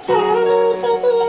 つに